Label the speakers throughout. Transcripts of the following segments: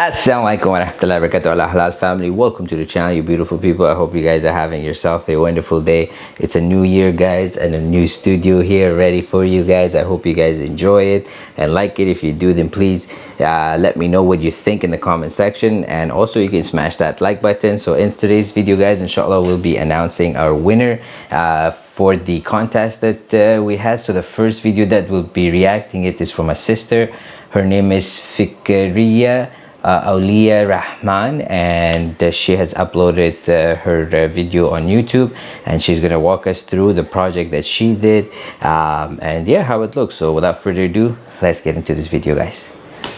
Speaker 1: Assalamualaikum warahmatullahi wabarakatuh. Allah halal family. Welcome to the channel you beautiful people. I hope you guys are having yourself a wonderful day. It's a new year guys and a new studio here ready for you guys. I hope you guys enjoy it and like it. If you do then please uh, let me know what you think in the comment section. And also you can smash that like button. So in today's video guys inshallah we'll be announcing our winner uh, for the contest that uh, we had. So the first video that will be reacting it is from my sister. Her name is Fikriya uh, Aulia Rahman and uh, she has uploaded uh, her uh, video on YouTube and she's gonna walk us through the project that she did. Um, and yeah how it looks. So without further ado let's get into this video guys.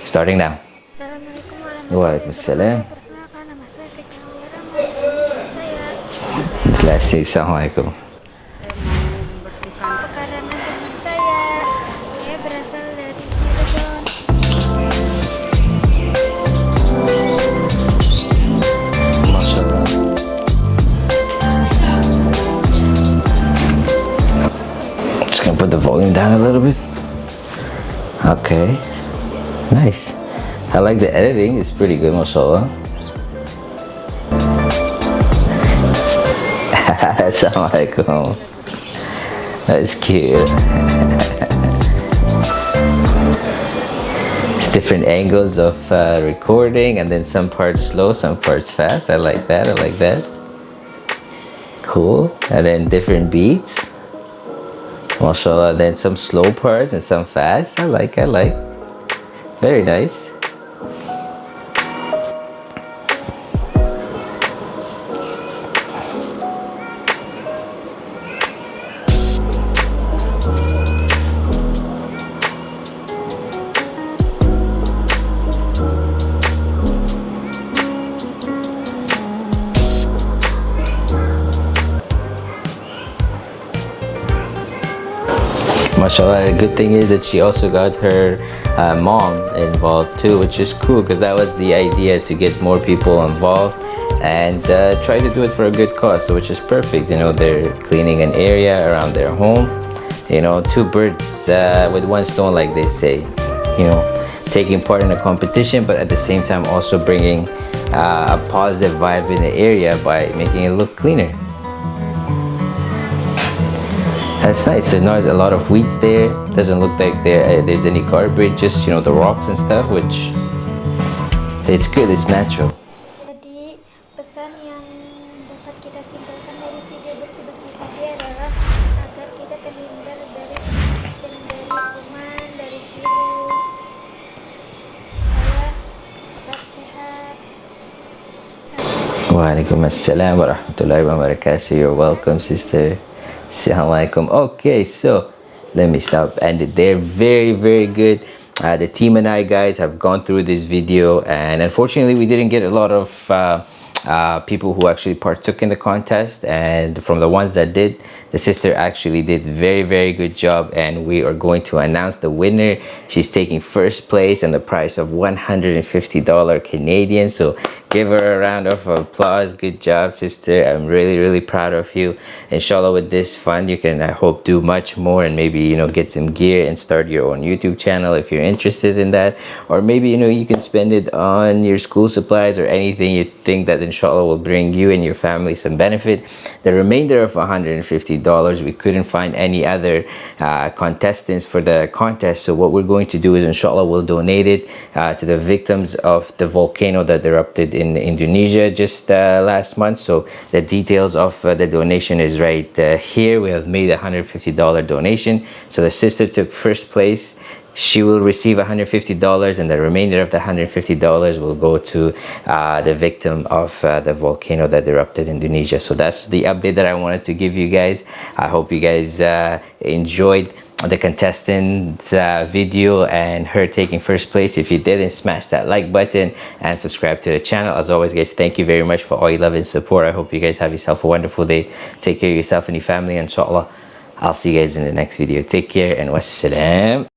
Speaker 1: Starting now. Waalaikumsalam
Speaker 2: Perkenalkan nama saya Fikri Rahman. Saya
Speaker 1: Classic Assalamualaikum put the volume down a little bit. Okay. Nice. I like the editing, it's pretty good mashallah. Assalamualaikum. That's cute. Different angles of uh, recording and then some parts slow some parts fast. I like that. I like that. Cool. And then different beats mashallah then some slow parts and some fast. I like i like. Very nice mashallah. The good thing is that she also got her uh, mom involved too which is cool because that was the idea to get more people involved and uh, try to do it for a good cause so which is perfect you know they're cleaning an area around their home you know two birds uh, with one stone like they say you know taking part in a competition but at the same time also bringing uh, a positive vibe in the area by making it look cleaner that's nice. There's a lot of weeds there. Doesn't look like there uh, there's any garbage, just you know the rocks and stuff, which it's good. It's natural.
Speaker 2: Jadi pesan yang dapat kita simpulkan dari video tadi adalah agar kita terhindar dari dari kuman, dari virus supaya tetap sehat.
Speaker 1: Waalaikumsalam warahmatullahi wabarakatuh. You're welcome, sister. Assalamualaikum. Okay, so let me stop and they're very very good. Uh, the team and I guys have gone through this video and unfortunately we didn't get a lot of uh, uh, people who actually partook in the contest. And from the ones that did the sister actually did very very good job. And we are going to announce the winner. She's taking first place and the price of 150 dollar Canadian. So give her a round of applause. Good job sister. I'm really really proud of you. Inshallah with this fund you can i hope do much more and maybe you know get some gear and start your own youtube channel if you're interested in that. Or maybe you know you can spend it on your school supplies or anything you think that inshallah will bring you and your family some benefit. The remainder of 150 dollars we couldn't find any other uh, contestants for the contest. So what we're going to do is inshallah we'll donate it uh, to the victims of the volcano that erupted in Indonesia just uh, last month. So the details of uh, the donation is right uh, here. We have made a $150 donation. So the sister took first place she will receive $150 and the remainder of the $150 will go to uh, the victim of uh, the volcano that erupted in Indonesia. So that's the update that I wanted to give you guys. I hope you guys uh, enjoyed the contestant uh, video and her taking first place. If you didn't smash that like button and subscribe to the channel. As always guys thank you very much for all your love and support. I hope you guys have yourself a wonderful day. Take care of yourself and your family. Inshallah i'll see you guys in the next video. Take care and wassalam